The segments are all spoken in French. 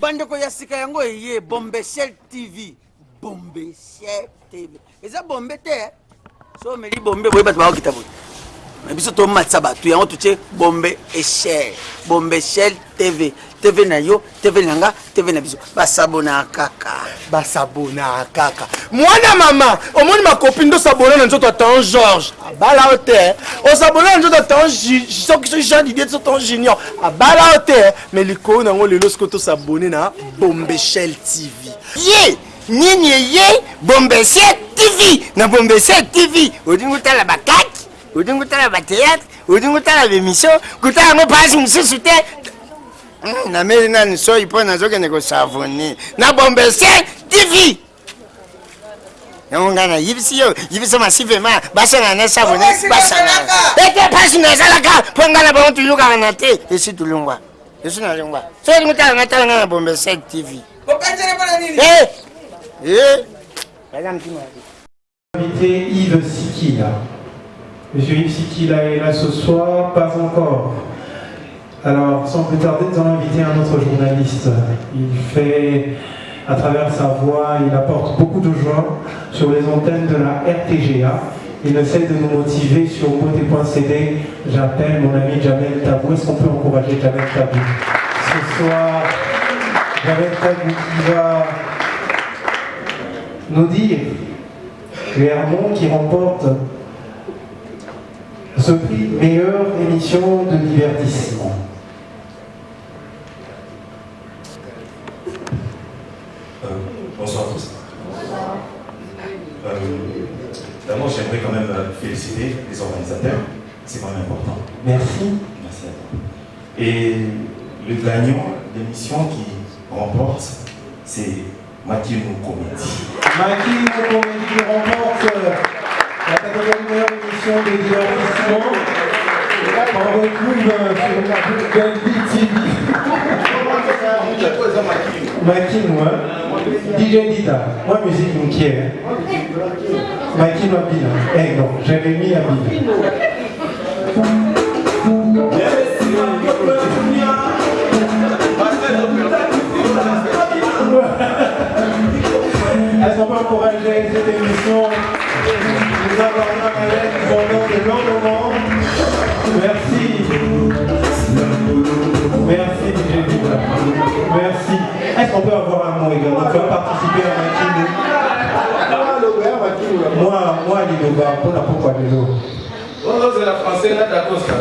bandeko ya sika yango eye bombeshel tv bombeshel tv eza bombe te so omeli bombe boye bato bakokita boye biso tomatisa bato yango totie bombe eshel bombeshel tv tv na yo tv na nga tv na biso. Basabona kaka. Basabona kaka. Mwana mama omoni makopi ndo sabona na nzoto atan george abala o te osabona na nzoto atan soki jean didie so tan junior. Abala o te me likolo nango lelo soki tosabone na bombeshel tv ye nini eye? Bombese tv na bombese tv odingi otala bakaki odingi otala bateatre odingi otala bemission kotala yango mpasi mosusu te. Hmm, nameli nani soi mpo nazokende kosavone. Na bombese tv yango ngai nayibisi yo yibisa masivema basangana na savone basangana. ete mpasi nazalaka. Mpo ngai na bango tulukaka na te. Esi tulungwa. Esi nalungwa. So olingi otala ngai tala ngai na bombese tv Eh Eh. Invité Yves Sikila. Monsieur Yves Sikila est là ce soir, pas encore. Alors, sans plus tarder, nous allons inviter un autre journaliste. Il fait, à travers sa voix, il apporte beaucoup de joie sur les antennes de la RTGA. Il cesse de nous motiver sur beauté.cd. J'appelle mon ami Jamel Tabou. Est-ce qu'on peut encourager Jamel Tabou Ce soir, Jamel Tabou qui va nous dire Clermont qui remporte ce prix meilleure émission de divertissement. Euh, bonsoir à tous. Euh, D'abord, j'aimerais quand même euh, féliciter les organisateurs. C'est quand même important. Merci. Merci à toi. Et le gagnant, l'émission qui remporte, c'est Comedy. Maki Mokomendi qui remporte la catégorie meilleure émission de divertissement. On retrouve sur la hein? DJ Dida, moi musique Moukier. Makino Abina. Eh non, j'avais mis Abina. Merci. Est-ce qu'on peut avoir un mot également Tu vas participer à Makino Moi, moi, Lidoba, pour la pourquoi Lilo Oh, c'est la française, là, d'accord, ça.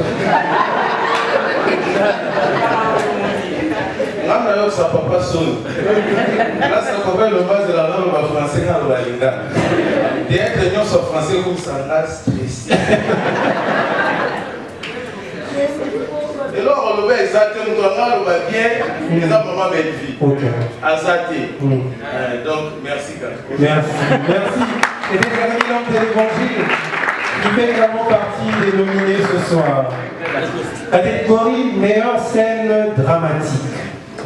nga na yo sa papa soni nasa papa eloba azela naloba français nga aloba linga français eloko oloba eza te moto anga aloba bien eza mama belvi aza te donc merci Merci, merci. C'était Jérémy Lampe de l'Évangile qui fait également partie des nominés ce soir. Catégorie meilleure scène dramatique.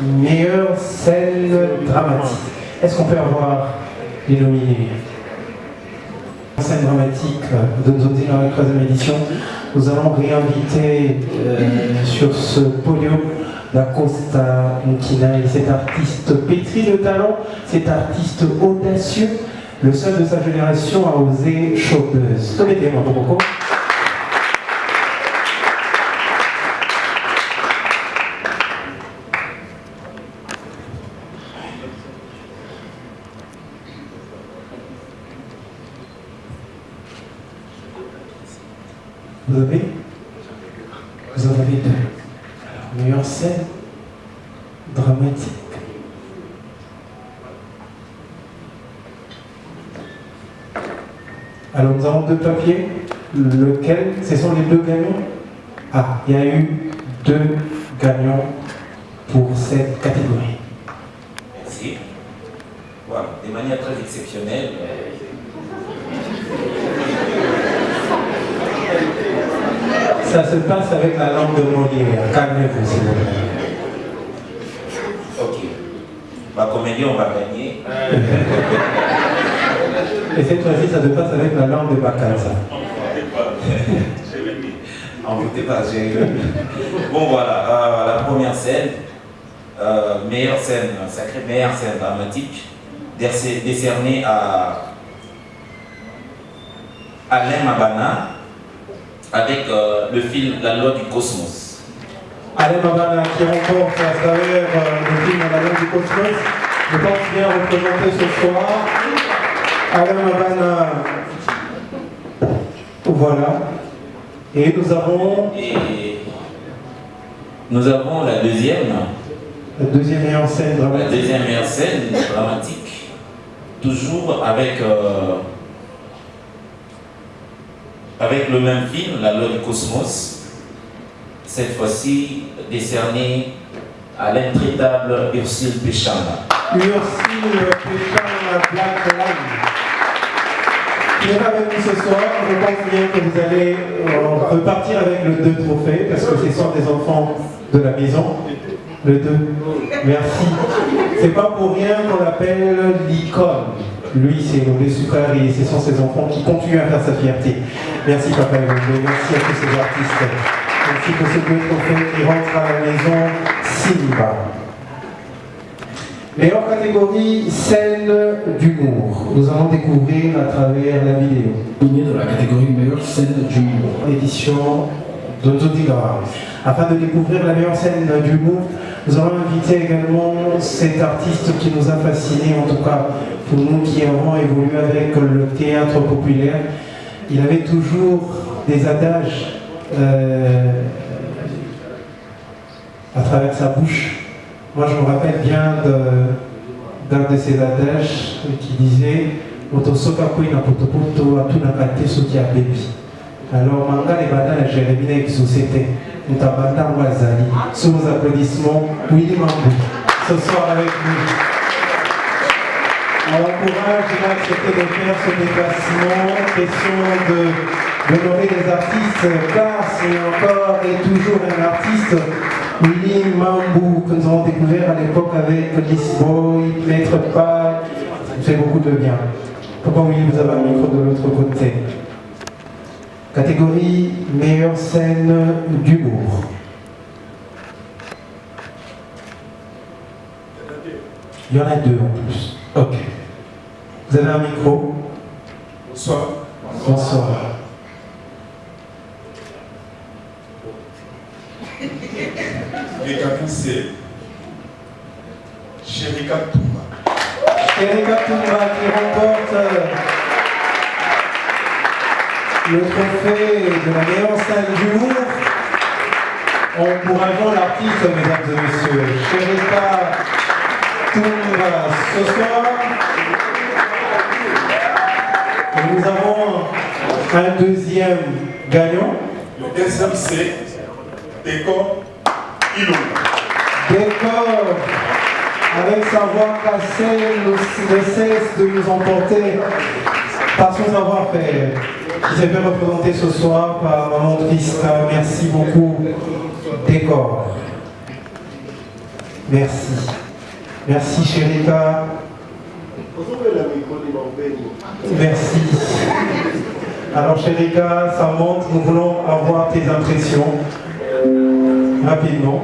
Meilleure scène dramatique. Est-ce qu'on peut avoir les nominés? Scène dramatique de nos dans la troisième édition. Nous allons réinviter euh, sur ce podium d'Acosta Mukina et cet artiste pétri de talent, cet artiste audacieux, le seul de sa génération à oser chopeuse. Mettez-moi Vous Vous en avez deux. Alors, meilleure scène dramatique. Alors, nous avons deux papiers. Lequel? Ce sont les deux gagnants? Ah, il y a eu deux gagnants pour cette catégorie. Merci. Voilà, de manière très exceptionnelle. Ça se passe avec la langue de Molière. Calmez-vous, s'il vous plaît. Ok. Ma comédie, on va gagner. Et cette fois-ci, ça se passe avec la langue de Bakansa. En vous pas, j'ai Bon voilà, euh, la première scène, euh, meilleure scène, sacrée meilleure scène dramatique, décer- décernée à Alain Mabana avec euh, le film La loi du cosmos. Alain Mabana qui remporte à travers euh, le film La loi du cosmos. Je pense bien représenté ce soir. Alain Mabana. Voilà. Et nous avons Et nous avons la deuxième, la deuxième meilleure scène la dramatique. deuxième meilleure scène dramatique, toujours avec, euh, avec le même film, La loi du cosmos, cette fois-ci décerné à l'intraitable Ursule Péchana. Ursule Péchan Black Line. Qui est avec nous ce soir, je pense bien que vous allez euh, repartir avec le 2 trophée, parce que ce sont des enfants de la maison. Le 2. Merci. C'est pas pour rien qu'on l'appelle l'icône. Lui, c'est le super et ce sont ses enfants qui continuent à faire sa fierté. Merci Papa Evolvé, merci à tous ces artistes. Merci pour ces deux trophées qui rentrent à la maison Simba. Meilleure catégorie, scène d'humour. Nous allons découvrir à travers la vidéo. dans la catégorie meilleure scène d'humour. Édition de. Afin de découvrir la meilleure scène d'humour, nous allons inviter également cet artiste qui nous a fascinés, en tout cas pour nous qui avons évolué avec le théâtre populaire. Il avait toujours des adages euh, à travers sa bouche. Moi, je me rappelle bien de- d'un de, ces adages qui disait kwina potopoto atuna kate soki abebi. Alors, manga les banda na Jérémie na société. Mutabanda Wazali. Sous vos applaudissements, Willy Mambou, ce soir avec nous. On encourage, il a accepté de faire ce déplacement. Question de d'honorer les artistes, car c'est encore et toujours un artiste, Willy Mambou, que nous avons découvert à l'époque avec Lisboy, Maître. Il fait beaucoup de bien. Pourquoi Willy, vous avez un micro de l'autre côté? Catégorie meilleure scène d'humour. Il y en a deux en plus. Ok. Vous avez un micro? Bonsoir. Bonsoir. C'est Sherika Touma. Erika Toumba qui remporte euh, le trophée de la meilleure scène d'humour. Encourageons l'artiste, mesdames et messieurs. Erika Toumba ce soir. Et nous avons un deuxième gagnant. Le deuxième, c'est Décor Ilonga. Décor, avec sa voix cassée, ne, ne cesse de nous emporter par son savoir-faire. Qui s'est fait représenter ce soir par Maman Trista. Merci beaucoup, Décor. Merci. Merci, Chérika. Merci. Alors, Chérika, ça monte. Nous voulons avoir tes impressions rapidement.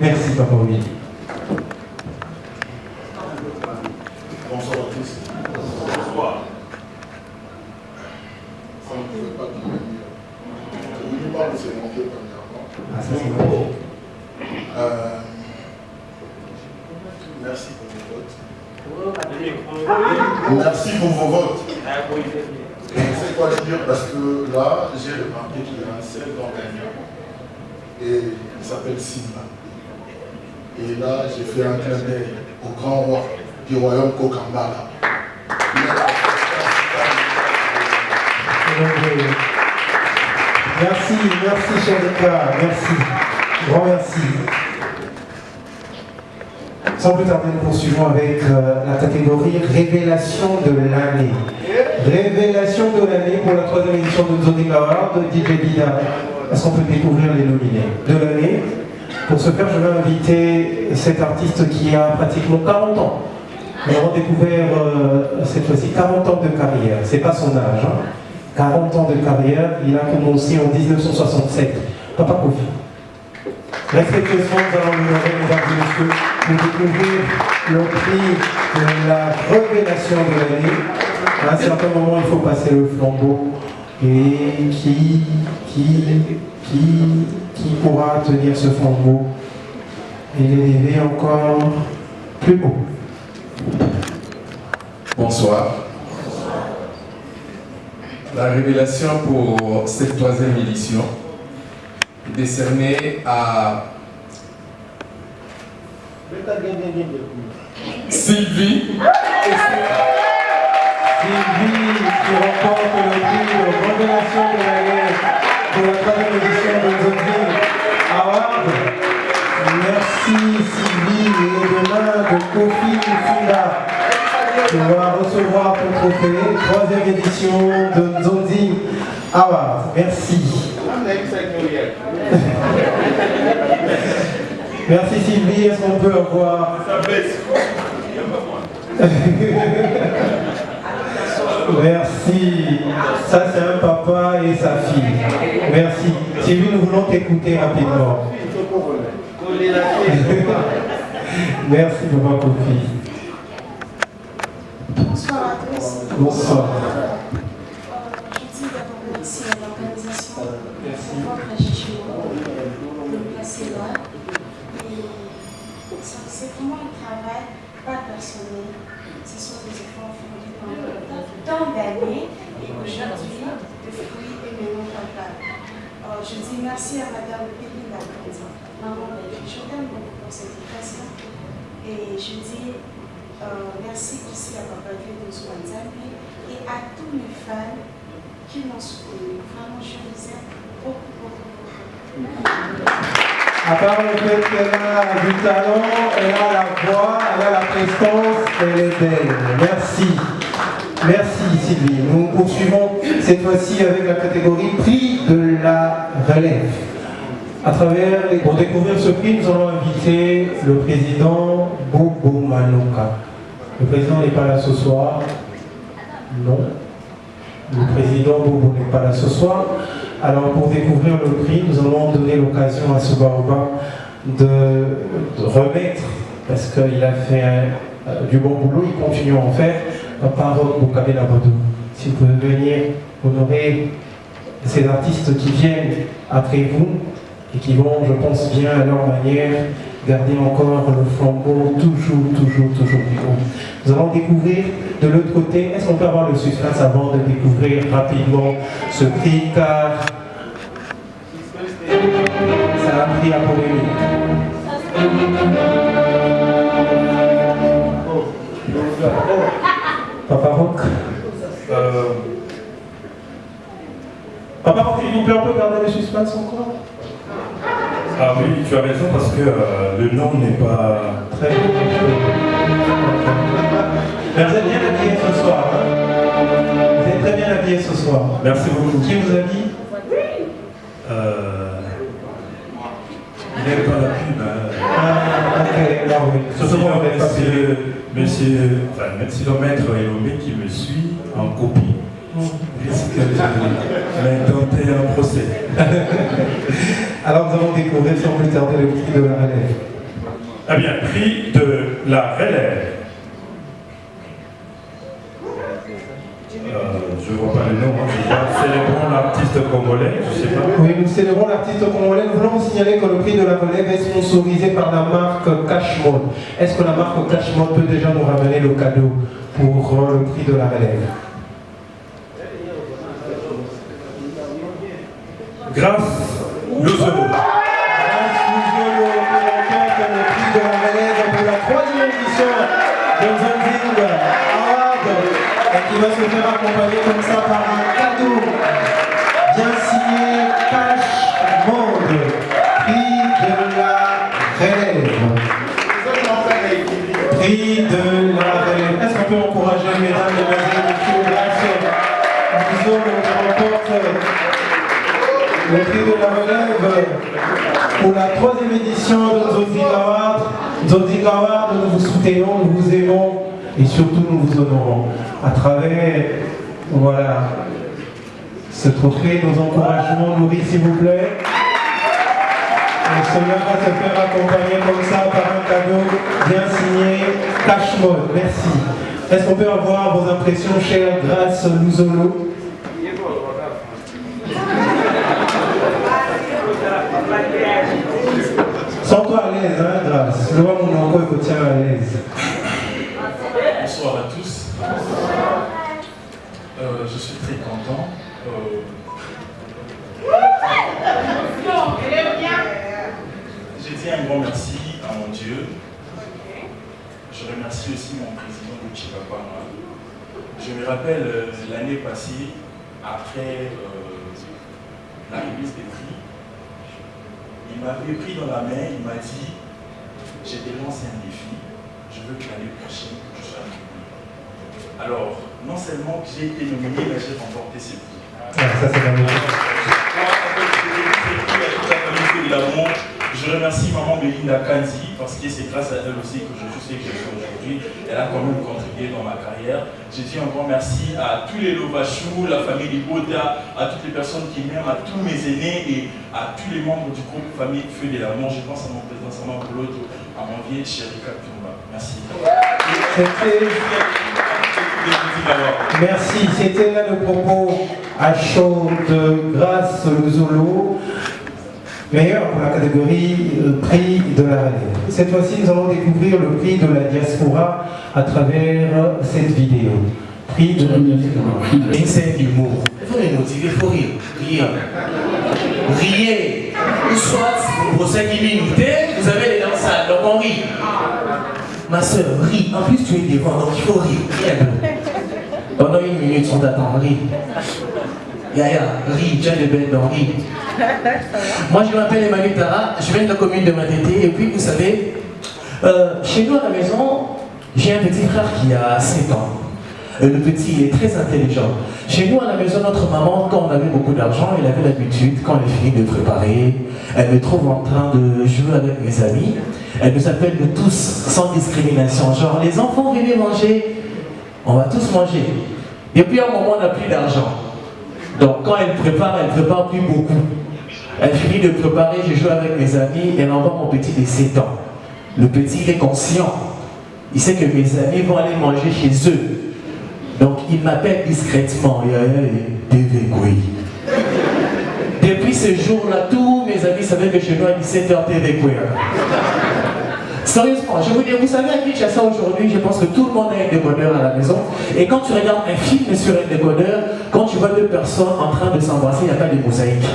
Merci, Papa Willy. Bonsoir à tous. Bonsoir. Ça ne pouvait pas devenir. Je vous parle de ces montées premièrement. Ah, ça, c'est magnifique. Euh, merci pour vos votes. Merci pour vos votes. Et c'est quoi dire parce que là, j'ai remarqué qu'il y a un seul grand gagnant. Et il s'appelle Simba. Et là, j'ai fait un clin d'œil au grand roi du royaume Kokambala. Merci, merci Chérika, merci. Grand merci. Sans plus tarder, nous poursuivons avec euh, la catégorie Révélation de l'année. Révélation de l'année pour la troisième édition de Zoning Award de DJ Bida. Est-ce qu'on peut découvrir les nominés de l'année? Pour ce faire, je vais inviter cet artiste qui a pratiquement 40 ans. Nous avons découvert euh, cette fois-ci 40 ans de carrière. C'est pas son âge. hein. 40 ans de carrière. Il a commencé en 1967. Papa Kofi. Respectueusement, nous allons l'honorer, mesdames et messieurs, pour découvrir le prix de la révélation de l'année. À un certain moment, il faut passer le flambeau. Et qui, qui, qui, qui pourra tenir ce flambeau? Et l'élever encore plus haut Bonsoir. La révélation pour cette troisième édition décernée à Sylvie. Sylvie qui remporte le prix de révélation de l'année pour la troisième édition de Zodville Award. Merci Sylvie et demain de Kofi Funda. Tu vas recevoir ton trophée, troisième édition de Zonzi Award. Merci. Merci Sylvie, est-ce qu'on peut avoir... Merci. Ça, c'est un papa et sa fille. Merci. Sylvie, nous voulons t'écouter rapidement. Merci, papa Kofi. Bonsoir à tous. Bonsoir. Ce sont des efforts fournis pendant tant d'années et aujourd'hui, le fruit est maintenant palpable. Euh, je dis merci à Madame Péline Lacondi, maman. Je t'aime beaucoup pour cette éducation. Et je dis euh, merci aussi à Papa Dieu de Zouanzambi et à tous mes fans qui m'ont soutenu. Vraiment, je les aime beaucoup, beaucoup, beaucoup. À part le fait qu'elle a du talent, elle a la voix, elle a la prestance, elle est belle. Merci. Merci Sylvie. Nous poursuivons cette fois-ci avec la catégorie prix de la relève. À travers. Pour découvrir ce prix, nous allons inviter le président Bobo Manoka. Le président n'est pas là ce soir. Non. Le président Bobo n'est pas là ce soir. Alors pour découvrir le prix, nous allons donner l'occasion à ce Baoba de, remettre, parce qu'il a fait euh, du bon boulot, il continue à en faire, la parole Boukabé Labodou. Si vous pouvez venir honorer ces artistes qui viennent après vous et qui vont, je pense bien à leur manière, garder encore le flambeau toujours, toujours, toujours plus haut. Nous allons découvrir de l'autre côté, est-ce qu'on peut avoir le suspense avant de découvrir rapidement ce prix car ça a pris à Papa Rock. Euh, Papa Rock, s'il vous plaît, on peut garder le suspense encore? Ah oui, tu as raison parce que euh, le nom n'est pas... Très vous êtes bien habillé ce soir. hein vous êtes très bien habillé ce soir. Merci beaucoup. Qui vous habille Euh, il n'est pas la pub. hein. Ah, ok, alors oui. Ce soir, on n'est pas monsieur, enfin, Metsilomètre Elomé qui me suit en copie risque m'intenter un procès. Alors nous allons découvrir sans plus tarder le prix de la relève. Eh bien, prix de la relève. Euh, je ne vois pas le nom, hein, je vois célébrons l'artiste congolais, je ne sais pas. Oui, nous célébrons l'artiste congolais. Nous voulons vous signaler que le prix de la relève est sponsorisé par la marque Cashmode. Est-ce que la marque Cashmode peut déjà nous ramener le cadeau pour le prix de la relève? Grâce Lozolo. Grâce qui remporte le prix de la relève pour la troisième édition de Zonzing Award et qui va se faire accompagner comme ça par un cadeau bien signé Cash Monde, prix de la relève. Prix de la relève. Est-ce qu'on peut encourager mesdames et messieurs grâce à Luzolo qui remporte le prix de la relève pour la troisième édition de. Zonzig Award, nous vous soutenons, nous vous aimons et surtout nous vous honorons. À travers, voilà, ce trophée, nos encouragements nourris s'il vous plaît. Et cela va se faire accompagner comme ça par un cadeau bien signé Cash Mode. Merci. Est-ce qu'on peut avoir vos impressions, chère Grâce Louzolo Sens-toi à l'aise, hein, Grâce. Le vois mon encore, il faut tiens à l'aise. Bonsoir à tous. Euh, je suis très content. Euh, J'ai dit un grand merci à mon Dieu. Je remercie aussi mon Papa. Je me rappelle euh, l'année passée, après euh, la remise des prix, il m'avait pris dans la main, il m'a dit, j'ai te lancé un défi, je veux que l'année prochaine, je sois nominé. Alors, non seulement que j'ai été nominé, mais j'ai remporté ce prix. Ah, ça c'est magnifique. Je remercie maman Belinda Kanzi parce que c'est grâce à elle aussi que je sais que je suis aujourd'hui. Elle a quand même contribué dans ma carrière. Je dis un grand merci à tous les Lovachou, la famille Liboda, à toutes les personnes qui m'aiment, à tous mes aînés et à tous les membres du groupe Famille Feu de l'amour. Je pense à mon président Saman Bouloto, à mon vieil chéri Kaptumba. Merci. Merci, c'était là le propos à chaud de Grâce Luzolo, meilleur pour la catégorie euh, prix de la relève. Cette fois-ci, nous allons découvrir le prix de la diaspora à travers cette vidéo. Prix de l'humour. Il faut les motiver, il faut rire. Riez. Riez. Ou soit, pour ça qui minutes, vous avez les dents sales, donc on rit. Ma soeur, ris. En plus, tu es devant, donc il faut rire. Peu. Pendant une minute, on t'attend, ris. Yaya, ris, tiens le bête, donc ris. Moi, je m'appelle Emmanuel Tara, je viens de la commune de Matété, et puis vous savez, euh, chez nous à la maison, j'ai un petit frère qui a 7 ans. Euh, le petit, il est très intelligent. Chez nous à la maison, notre maman, quand on avait beaucoup d'argent, elle avait l'habitude, quand elle finit de préparer, elle me trouve en train de jouer avec mes amis. Elle nous appelle de tous, sans discrimination. Genre, les enfants, venez manger, on va tous manger. Et puis à un moment, on n'a plus d'argent. Donc quand elle prépare, elle prépare plus beaucoup. Elle finit de préparer, je joue avec mes amis, elle envoie mon petit de 7 ans. Le petit, il est conscient. Il sait que mes amis vont aller manger chez eux. Donc il m'appelle discrètement. Depuis ce jour-là, tous mes amis savaient que chez nous à 17h, TV Sérieusement, je vous dis, vous savez à Kinshasa aujourd'hui, je pense que tout le monde a un décodeur à la maison. Et quand tu regardes un film sur un décodeur, quand tu vois deux personnes en train de s'embrasser, il n'y a pas de mosaïque.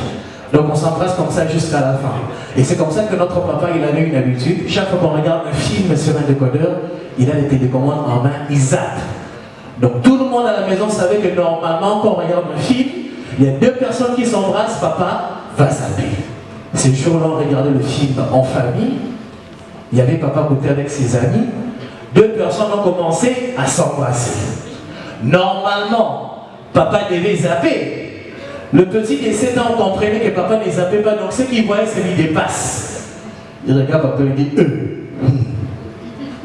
Donc on s'embrasse comme ça jusqu'à la fin. Et c'est comme ça que notre papa, il avait une habitude. Chaque fois qu'on regarde un film sur un décodeur, il a les télécommandes en main, il zappe. Donc tout le monde à la maison savait que normalement, quand on regarde un film, il y a deux personnes qui s'embrassent, papa va zapper. Ce jour-là, on regardait le film en famille. Il y avait papa côté avec ses amis. Deux personnes ont commencé à s'embrasser. Normalement, papa devait zapper. Le petit de 7 ans comprenait que papa ne zappait pas, donc ce qu'il voyait, ça lui dépasse. Il regarde papa et dit Euh.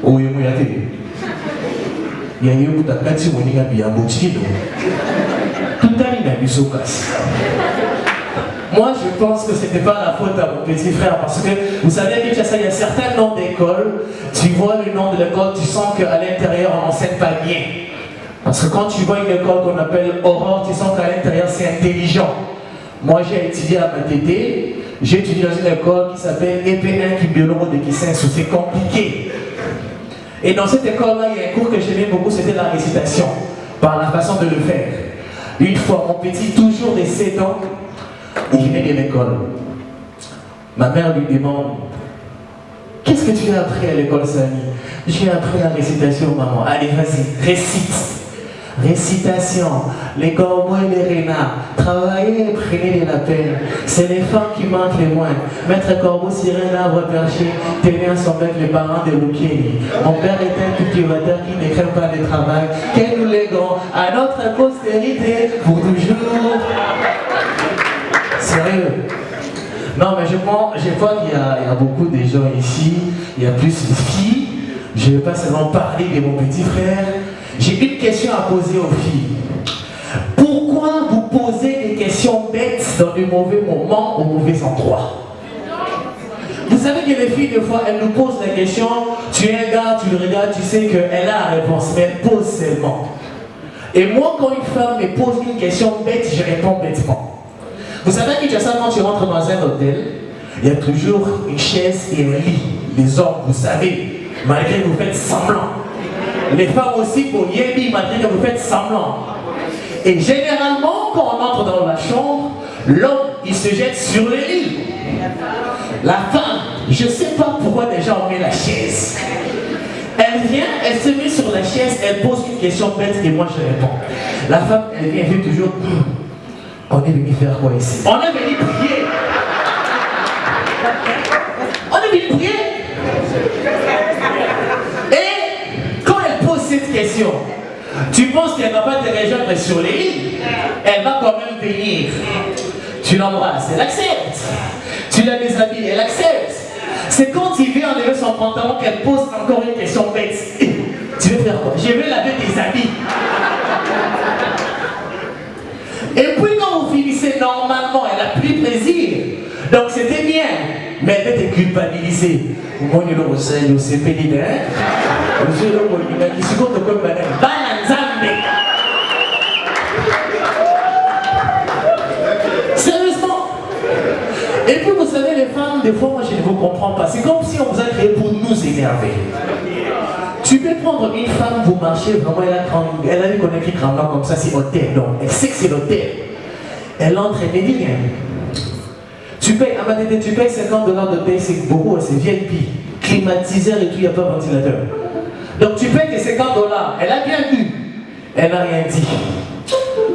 Oh, il a il y a eu un kati moninga biyambotino tout à l'heure biso kasi moi, je pense que ce n'était pas la faute à mon petit frère parce que vous savez, il y a certains noms d'école. Tu vois le nom de l'école, tu sens qu'à l'intérieur, on n'enseigne pas bien. Parce que quand tu vois une école qu'on appelle Aurore, tu sens qu'à l'intérieur, c'est intelligent. Moi, j'ai étudié à Matété. J'ai étudié dans une école qui s'appelle EP1 Kibiolongo de Kisensu. C'est compliqué. Et dans cette école-là, il y a un cours que j'aimais beaucoup, c'était la récitation, par la façon de le faire. Une fois, mon petit, toujours de 7 ans, il venait de l'école. Ma mère lui demande Qu'est-ce que tu as appris à l'école, Samy? J'ai appris la récitation, maman. Allez, vas-y, récite. Récitation, les corbeaux et les renards, travaillez et prenez de la peine. C'est les femmes qui manquent les moins. Maître Corbeau sur un arbre perché, tenait à son bec les parents de Lukeni. Mon père était un cultivateur qui ne craint pas le travail. Que nous légons à notre postérité pour toujours. Sérieux Non, mais je pense, je qu'il y, y, a beaucoup de gens ici, il y a plus de filles. Je ne vais pas seulement parler de mon petit frère. J'ai une question à poser aux filles. Pourquoi vous posez des questions bêtes dans le mauvais moment, au mauvais endroit? Vous savez que les filles, des fois, elles nous posent la question, tu es un gars, tu le regardes, tu sais qu'elle a la réponse, mais elle pose seulement. Et moi, quand une femme me pose une question bête, je réponds bêtement. Vous savez que tu ça quand tu rentres dans un hôtel, il y a toujours une chaise et un lit. Les hommes, vous savez, malgré que vous faites semblant. Les femmes aussi, pour Yébi, malgré que vous faites semblant. Et généralement, quand on entre dans la chambre, l'homme, il se jette sur le lit. La femme, je ne sais pas pourquoi déjà on met la chaise. Elle vient, elle se met sur la chaise, elle pose une question bête et moi je réponds. La femme, elle vient, elle dit toujours, on est venu faire quoi ici? On est venu prier. On est venu prier. Et quand elle pose tu penses qu'elle ne va pas te rejoindre sur les lits Elle va quand même venir. Tu l'embrasses, elle accepte. Tu la déshabilles, elle accepte. C'est quand il vient enlever son pantalon qu'elle pose encore une question bête. Tu veux faire quoi? Je vais laver tes habits. Et puis quand vous finissez normalement, elle a pris plaisir. Donc c'était bien. Mais pas, je sais pas, Sérieusement Et puis vous savez, les femmes, des fois, moi je ne vous comprends pas. C'est comme si on vous a créé pour nous énerver. Tu peux prendre une femme, vous marchez, vraiment, elle a, elle a écrit tremblant comme ça, c'est hôtel. Donc, elle sait que c'est l'hôtel. Elle entre, elle rien. Tu payes, tu payes 50 dollars de paye, c'est beaucoup, c'est VIP. Climatiseur et tout, il n'y a pas de ventilateur. Donc tu payes tes 50 dollars. Elle a bien vu. Elle n'a rien dit.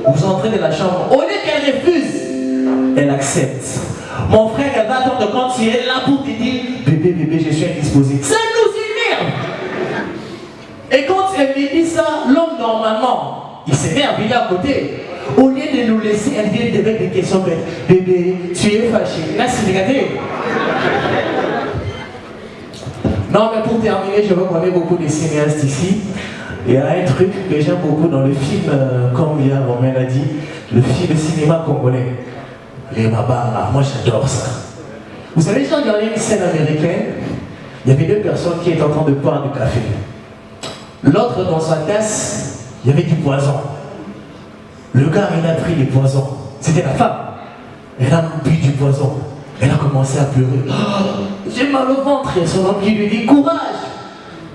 Vous entrez dans la chambre. Au lieu qu'elle refuse, elle accepte. Mon frère, elle va attendre quand tu es là pour te dire Bébé, bébé, je suis indisposé. Ça nous énerve. Et quand elle me dit ça, l'homme, normalement, il s'énerve, il est à côté. Au lieu de nous laisser, vient avec des questions bêtes. Bébé, tu es fâché. Là, c'est. Non, mais pour terminer, je reconnais beaucoup de cinéastes ici. Il y a un truc que j'aime beaucoup dans le film, euh, comme il y a Romain l'a dit, le film de cinéma congolais. Les Mabara, moi j'adore ça. Vous savez, j'ai regardé une scène américaine, il y avait deux personnes qui étaient en train de boire du café. L'autre, dans sa tasse, il y avait du poison. Le gars, il a pris les poisons. C'était la femme. Elle a bu du poison. Elle a commencé à pleurer. Oh, J'ai mal au ventre. Son homme qui lui dit courage.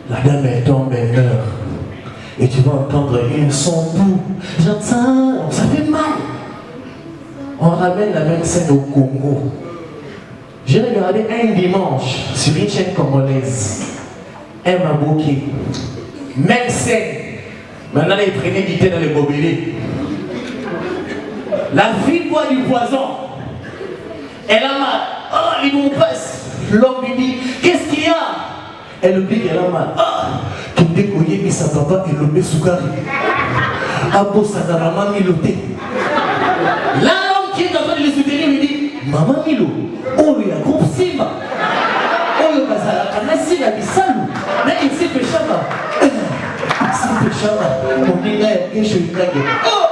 La dame, elle tombe, elle meurt. Et tu vas entendre un son doux. J'entends, ça fait mal. On ramène la même scène au Congo. J'ai regardé un dimanche sur une chaîne congolaise. Un mabouki. Même scène. Maintenant, il prenait du thé dans les bobelés. La boit du poison. Elle a mal. Oh, il nous passe. L'homme lui dit, qu'est-ce qu'il y a? Elle dit qu'elle a mal. Ah, qu'il décoyait, mais sa papa, il le carré. Abo Sadarama Miloté. Là, l'homme qui est en train de le soutenir lui dit, Maman Milo, oh, il y a groupe Simba. Oh, il y a Nassi, la Bissalou. Mais il s'est fait chama. C'est fait chama. Mon gars, il est chez Oh,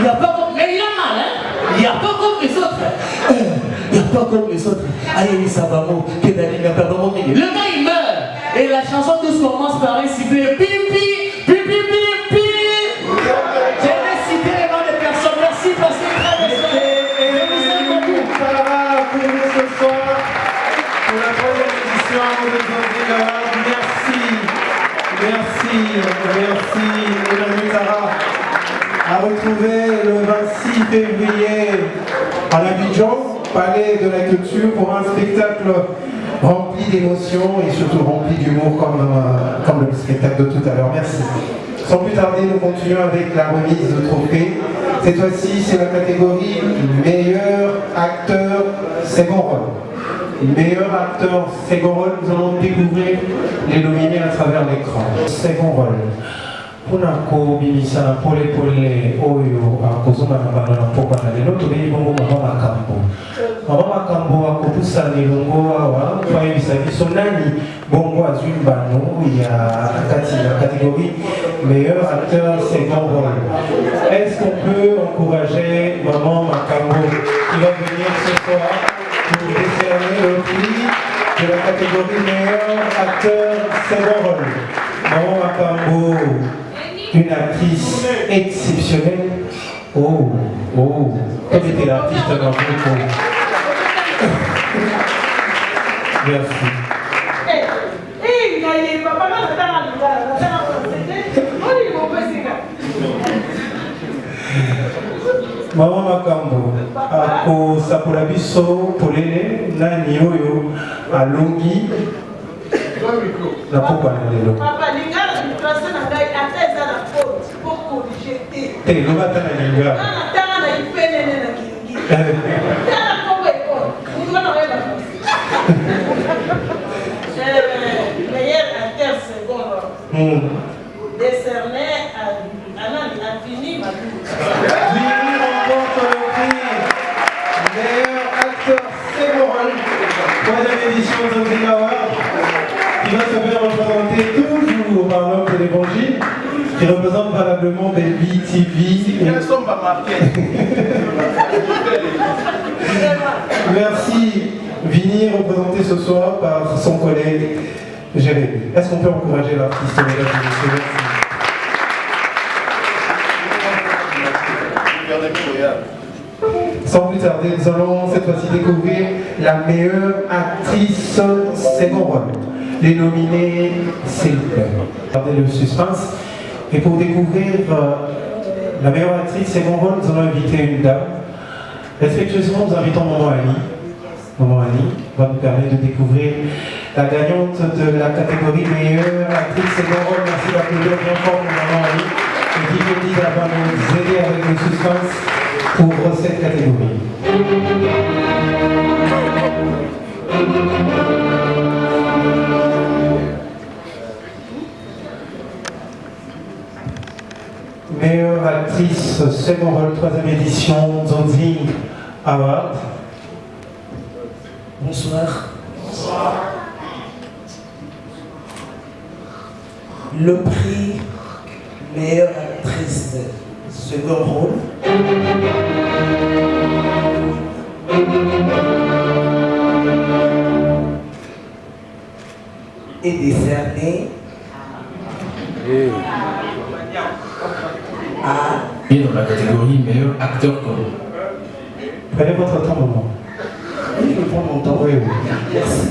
il a pas comme. Il hein n'y a pas comme les autres. Euh, Il n'y a pas comme les autres. Aïe, ça va mot. Le gars, il meurt. Et la chanson tous commence par réciter Pipi, pipi, pipi. J'ai récité les noms des personnes. Merci parce que très bien. Sarah, pour nous ce soir, pour la troisième édition de Zodi Merci, merci, merci, retrouver le 26 février à l'Abidjan, Palais de la Culture, pour un spectacle rempli d'émotions et surtout rempli d'humour comme, euh, comme le spectacle de tout à l'heure. Merci. Sans plus tarder, nous continuons avec la remise de trophée. Cette fois-ci, c'est la catégorie meilleur acteur second rôle. Meilleur acteur second rôle, nous allons découvrir les nominés à travers l'écran. Second rôle. Mpona kobimisa na polepole oyo akozonga na bano na pokwa na lelo. Tobeyi bongo mama makambo mama makambo akopusana elongo awa po ayebisa biso nani? Bongo azwi mbano ya kati ya catégorie meilleur acteur second rôle est-ce qu'on peut encourager maman makambo qui va venir ce soir pour décerner le prix de catégorie meilleur une actrice exceptionnelle. Oh, oh, quel était l'artiste dans le Merci. mama makambo akosakola biso polele nani oyo alongi. Na na ata na linga meilleur acteur second. Décerné à Anand Afini Madou. Vini remporte le prix. Meilleur acteur second. Rôle, troisième édition de Zing Award, qui va se faire représenter toujours par l'homme de l'évangile, qui représente valablement Baby TV. Merci Vini, représenté ce soir par son collègue Jérémy. Est-ce qu'on peut encourager l'artiste. Sans plus tarder, nous allons cette fois-ci découvrir la meilleure actrice second rôle. Les nominés, vous plaît. Gardez le suspense. Et pour découvrir euh, la meilleure actrice second rôle, nous allons inviter une dame. Respectueusement, nous invitons Maman Annie. Maman Annie va nous permettre de découvrir la gagnante de la catégorie meilleure actrice second rôle. Merci d'applaudir bien fort pour Maman Annie. Et qui me dit d'avoir nous aider avec le suspense pour cette catégorie. Meilleure actrice second rôle, troisième édition, Zonzing Award. Bonsoir. Le prix meilleure actrice second rôle. est décerné à Et dans la catégorie meilleur acteur connu. Prenez votre temps, maman. Oui, je prends mon temps. Oui, oui. Merci.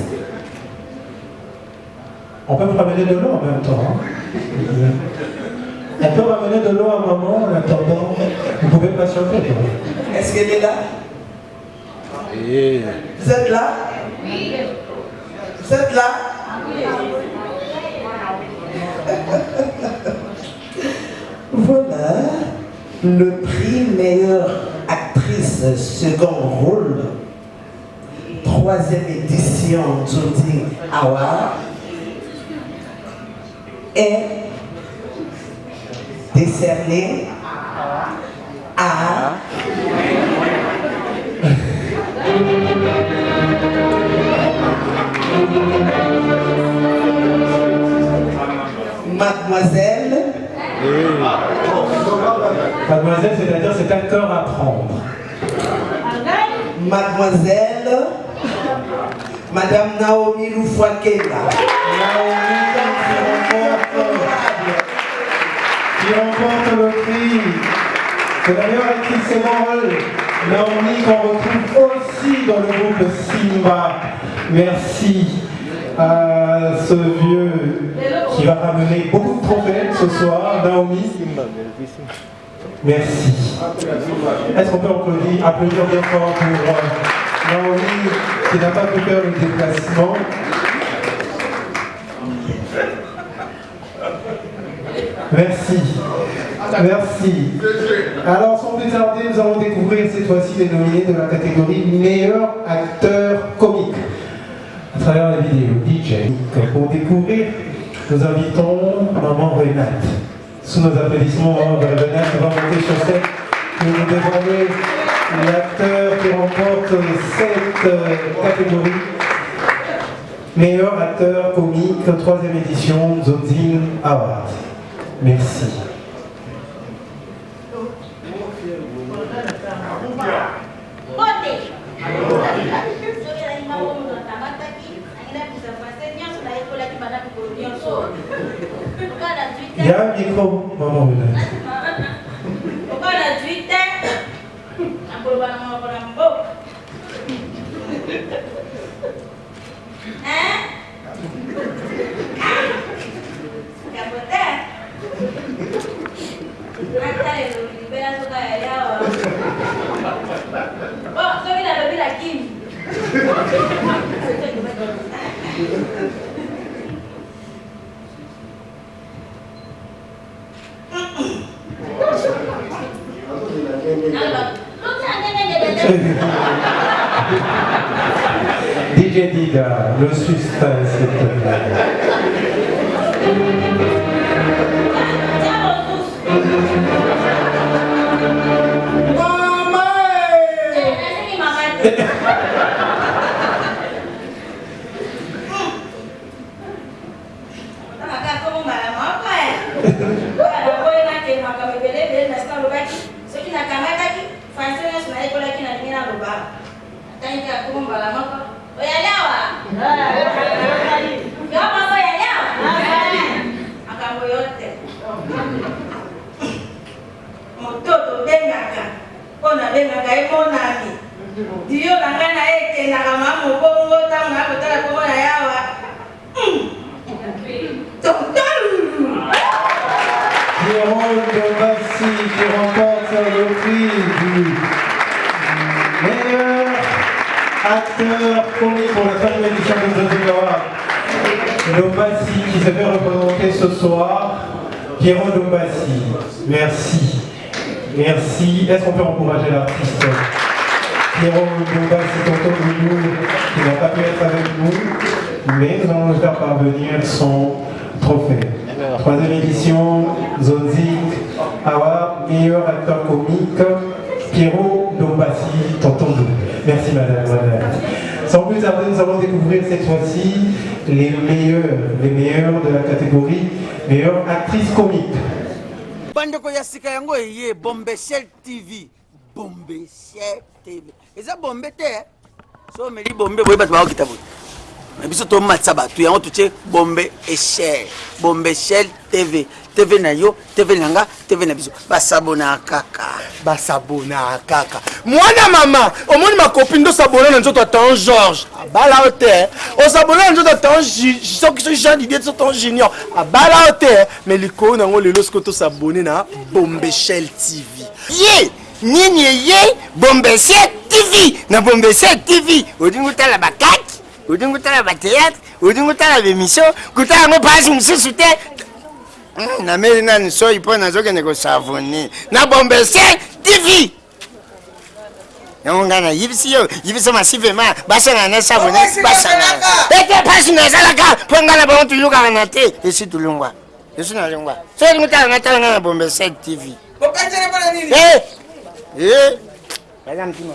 On peut me ramener de l'eau en même temps. hein. On peut ramener de l'eau à maman en attendant. Vous pouvez patienter. quoi. Est-ce qu'elle est là? Vous êtes là? Oui. Vous êtes là? Le prix meilleure actrice second rôle, troisième édition Jodie Award, est décerné à Mademoiselle Mademoiselle, c'est-à-dire c'est un cœur à prendre. Mademoiselle Madame Naomi Loufouakela. qui remporte le prix de la meilleure actrice second rôle, Naomi, qu'on retrouve aussi dans le groupe Simba. Merci à ce vieux qui va ramener beaucoup de trophées ce soir, Naomi. Merci. Est-ce qu'on peut applaudir, applaudir bien fort pour euh, Naomi qui n'a pas pu faire le déplacement? Merci. Merci. Alors, sans plus tarder, nous allons découvrir cette fois-ci les nominés de la catégorie meilleur acteur comique à travers la vidéo Pour découvrir, nous invitons Maman Renate. Sous nos applaudissements, Maman Renate va monter sur scène pour nous dévoiler l'acteur qui remporte cette euh, catégorie. Meilleur acteur comique, troisième édition, Zozing Award. Merci. Il y a un micro, moto tobengaka mpo nabengaka ye monami diyo na ngai na ye ekendaka ma mobongo ntango nakotala kombo na yawa Jérôme Dombassi qui remporte le prix du meilleur acteur commis pour la édition de The Award. Dombassi qui se fait représenter ce soir. Jérôme Dombassi, merci. Merci. Est-ce qu'on peut encourager l'artiste Jérôme Dombassi, tonton de nous, qui n'a pas pu être avec nous, mais nous allons faire parvenir son trophée. Troisième édition, Zonzik Award, meilleur acteur comique, Pierrot Dombassi, tonton de Merci madame, madame. Sans plus tarder, nous allons découvrir cette fois-ci les meilleurs, les meilleurs de la catégorie meilleure actrice comique. Bandeko ya sika yango eye bombeshel tv bombeshel tv eza bombe te eh? so omeli bombe boye bato bakokita boye na biso tomatisa bato yango totie bombe eshel bombeshel tv tv na yo tv na nga tv na biso. Basabona kaka. Basabona kaka. Mwana mama omoni makopi ndo sabona na nzoto atan george abala o te. Osabona na nzoto atan soki jean didie so tan junior. Abala o te. Me likolo nango lelo soki tosabone na bombeshel tv ye! Nini eye? Bombese tv na bombese tv odingi otala bakaki odingi otala bateatre odingi otala bemission kotala yango mpasi mosusu te. Mm, nameli nani soi mpo nazokende kosavone. Na bombese tv yango ngai nayibisi yo yibisa masivema basangana na savone basangana ete mpasi nazalaka mpo ngai na bango tulukaka na te. Esi tulungwa esi nalungwa. So olingi otala ngai tala ngai na bombese tv Eh, eh, baza mtima